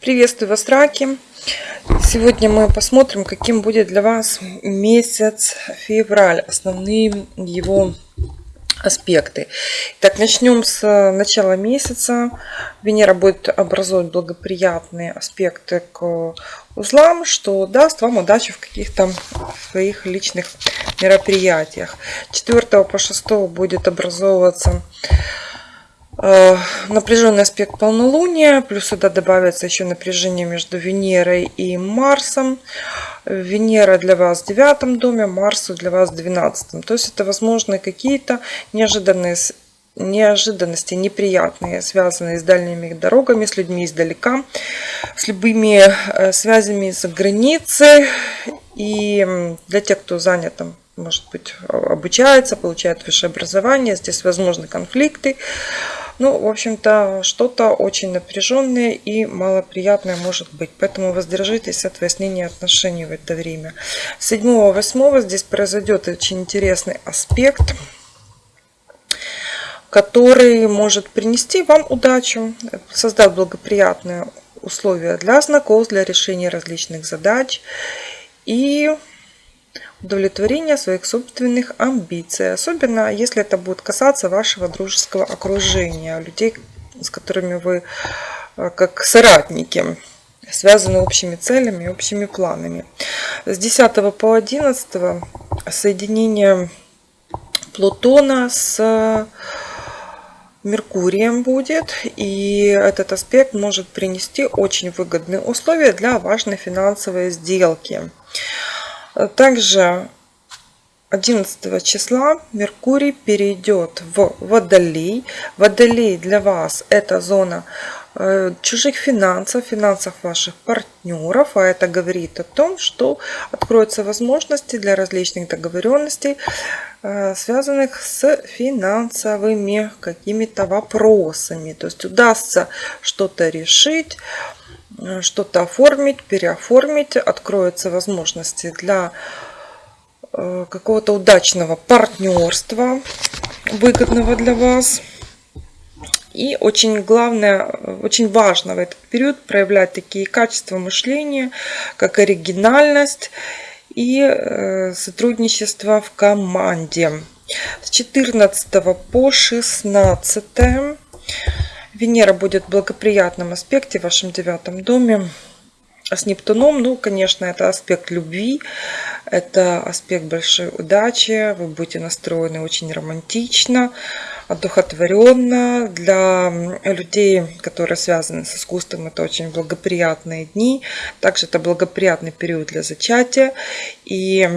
Приветствую вас, раки! Сегодня мы посмотрим, каким будет для вас месяц февраль, основные его аспекты. Так, начнем с начала месяца. Венера будет образовывать благоприятные аспекты к узлам, что даст вам удачу в каких-то своих личных мероприятиях. 4 по 6 будет образовываться Э, напряженный аспект полнолуния, плюс сюда добавится еще напряжение между Венерой и Марсом. Венера для вас в девятом доме, Марс для вас в двенадцатом. То есть это возможно какие-то неожиданные неожиданности неприятные, связанные с дальними дорогами, с людьми издалека, с любыми э, связями за границей. И для тех, кто занят там, может быть, обучается, получает высшее образование, здесь возможны конфликты. Ну, в общем-то, что-то очень напряженное и малоприятное может быть. Поэтому воздержитесь от выяснения отношений в это время. 7-8 здесь произойдет очень интересный аспект который может принести вам удачу, создать благоприятные условия для знакомств, для решения различных задач и удовлетворения своих собственных амбиций. Особенно, если это будет касаться вашего дружеского окружения, людей, с которыми вы э, как соратники связаны общими целями, общими планами. С 10 по 11 соединение Плутона с Меркурием будет, и этот аспект может принести очень выгодные условия для важной финансовой сделки. Также 11 числа Меркурий перейдет в Водолей. Водолей для вас это зона э, чужих финансов, финансов ваших партнеров, а это говорит о том, что откроются возможности для различных договоренностей, э, связанных с финансовыми какими-то вопросами. То есть удастся что-то решить, что-то оформить, переоформить, откроются возможности для э, какого-то удачного партнерства, выгодного для вас. И очень главное, очень важно в этот период проявлять такие качества мышления, как оригинальность и э, сотрудничество в команде. С 14 по 16 Венера будет в благоприятном аспекте в вашем девятом доме с Нептуном. Ну, конечно, это аспект любви, это аспект большой удачи. Вы будете настроены очень романтично, одухотворенно. Для людей, которые связаны с искусством, это очень благоприятные дни. Также это благоприятный период для зачатия. И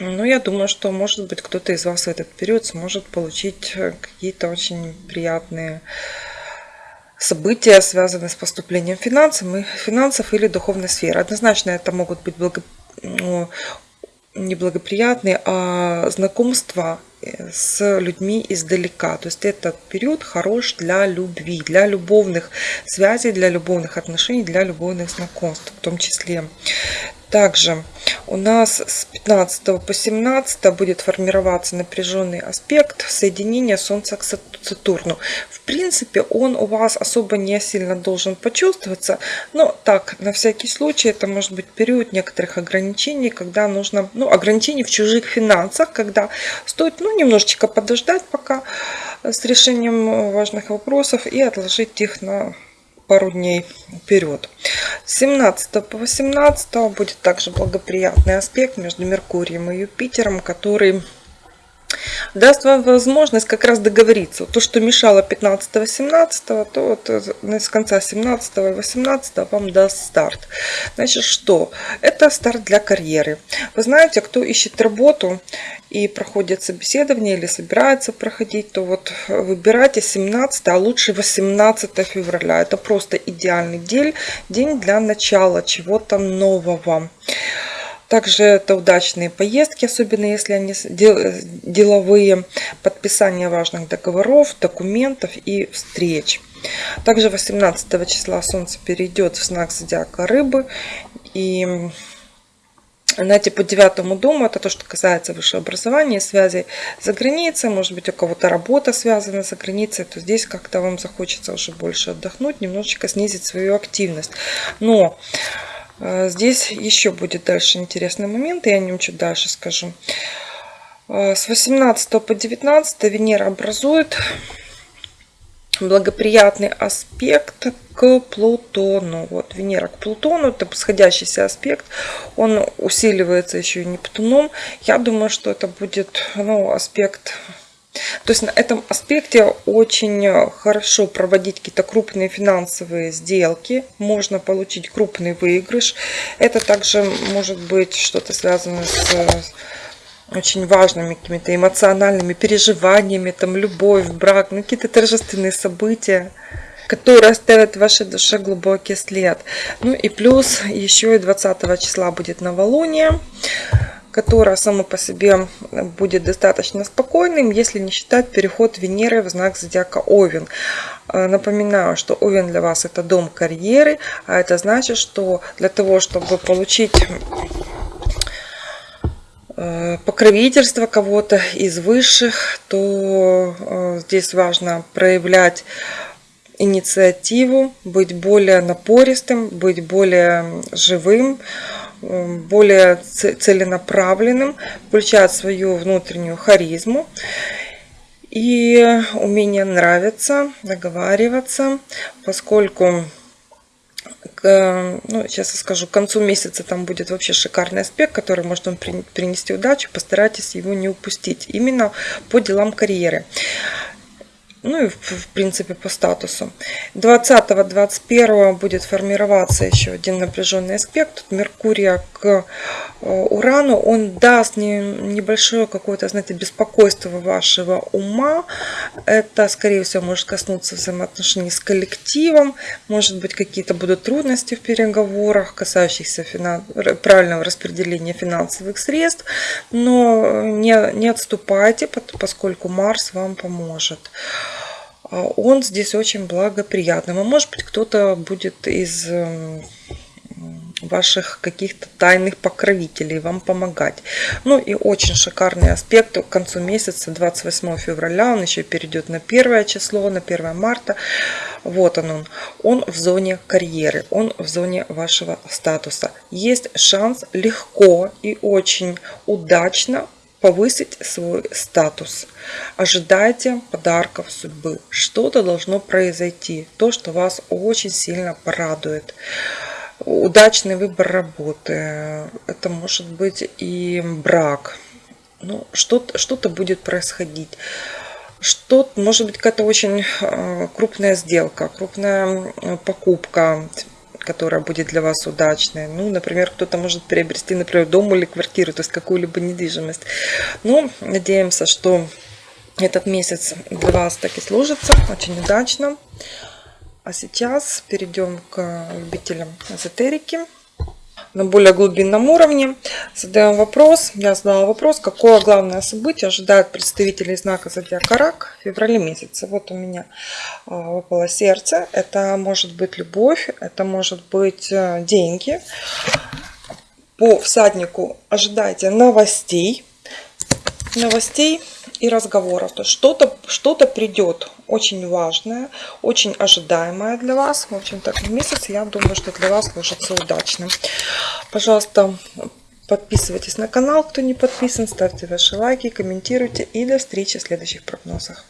ну, я думаю, что, может быть, кто-то из вас в этот период сможет получить э, какие-то очень приятные события, связанные с поступлением финансов, финансов или духовной сферы. Однозначно это могут быть благо, ну, неблагоприятные, а знакомства э, с людьми издалека. То есть этот период хорош для любви, для любовных связей, для любовных отношений, для любовных знакомств в том числе. Также у нас с 15 по 17 будет формироваться напряженный аспект соединения Солнца к Сатурну. В принципе, он у вас особо не сильно должен почувствоваться, но так, на всякий случай, это может быть период некоторых ограничений, когда нужно, ну, ограничений в чужих финансах, когда стоит, ну, немножечко подождать пока с решением важных вопросов и отложить их на пару дней вперед. С 17 по 18 будет также благоприятный аспект между Меркурием и Юпитером, который даст вам возможность как раз договориться. То, что мешало 15-17, то вот э, с конца 17 и 18 вам даст старт. Значит, что? Это старт для карьеры. Вы знаете, кто ищет работу и проходит собеседование или собирается проходить, то вот выбирайте 17, а лучше 18 февраля. Это просто идеальный день, день для начала чего-то нового. Также это удачные поездки, особенно если они деловые, подписание важных договоров, документов и встреч. Также 18 числа Солнце перейдет в знак зодиака Рыбы. И знаете, по девятому дому, это то, что касается высшего образования, связей за границей, может быть, у кого-то работа связана за границей, то здесь как-то вам захочется уже больше отдохнуть, немножечко снизить свою активность. Но э, здесь еще будет дальше интересный момент, я о нем чуть дальше скажу. Э, с 18 по 19 Венера образует благоприятный аспект к Плутону. Вот Венера к Плутону, это восходящийся аспект, он усиливается еще и Нептуном. Я думаю, что это будет ну, аспект то есть на этом аспекте очень хорошо проводить какие-то крупные финансовые сделки. Можно получить крупный выигрыш. Это также может быть что-то связано с очень важными какими-то эмоциональными переживаниями, там любовь, брак, ну, какие-то торжественные события, которые оставят в вашей душе глубокий след. Ну и плюс еще и 20 числа будет новолуние, которое само по себе будет достаточно спокойным, если не считать переход Венеры в знак зодиака Овен. Напоминаю, что Овен для вас это дом карьеры, а это значит, что для того, чтобы получить Э, покровительство кого-то из высших, то э, здесь важно проявлять инициативу, быть более напористым, быть более живым, э, более целенаправленным, включать свою внутреннюю харизму и умение нравиться, договариваться, поскольку ну, сейчас я скажу, к концу месяца там будет вообще шикарный аспект, который может вам принести удачу. Постарайтесь его не упустить. Именно по делам карьеры ну и в принципе по статусу. 20-21 будет формироваться еще один напряженный аспект. Тут Меркурия к э, Урану, он даст небольшое какое-то, знаете, беспокойство вашего ума. Это, скорее всего, может коснуться взаимоотношений с коллективом. Может быть, какие-то будут трудности в переговорах, касающихся финанс... правильного распределения финансовых средств. Но не, не отступайте, поскольку Марс вам поможет. А он здесь очень благоприятным. А может быть кто-то будет из эм, ваших каких-то тайных покровителей вам помогать. Ну и очень шикарный аспект к концу месяца, 28 февраля, он еще перейдет на первое число, на 1 марта. Вот он, он. Он в зоне карьеры, он в зоне вашего статуса. Есть шанс легко и очень удачно повысить свой статус. Ожидайте подарков судьбы. Что-то должно произойти. То, что вас очень сильно порадует. Удачный выбор работы. Это может быть и брак. Ну, что-то что, -то, будет происходить. Что, может быть, какая-то очень э, крупная сделка, крупная покупка, которая будет для вас удачной. Ну, например, кто-то может приобрести, например, дом или квартиру, то есть какую-либо недвижимость. Ну, надеемся, что этот месяц для вас так и служится очень удачно. А сейчас перейдем к любителям эзотерики на более глубинном уровне. Задаем вопрос. Я задала вопрос, какое главное событие ожидает представителей знака Зодиака Рак в феврале месяце. Вот у меня а, выпало сердце. Это может быть любовь, это может быть э, деньги. По всаднику ожидайте новостей. Новостей и разговоров. То что-то что, -то, придет очень важное, очень ожидаемое для вас. В общем, так месяц, я думаю, что для вас сложится удачным. Пожалуйста, подписывайтесь на канал, кто не подписан, ставьте ваши лайки, комментируйте. И до встречи в следующих прогнозах.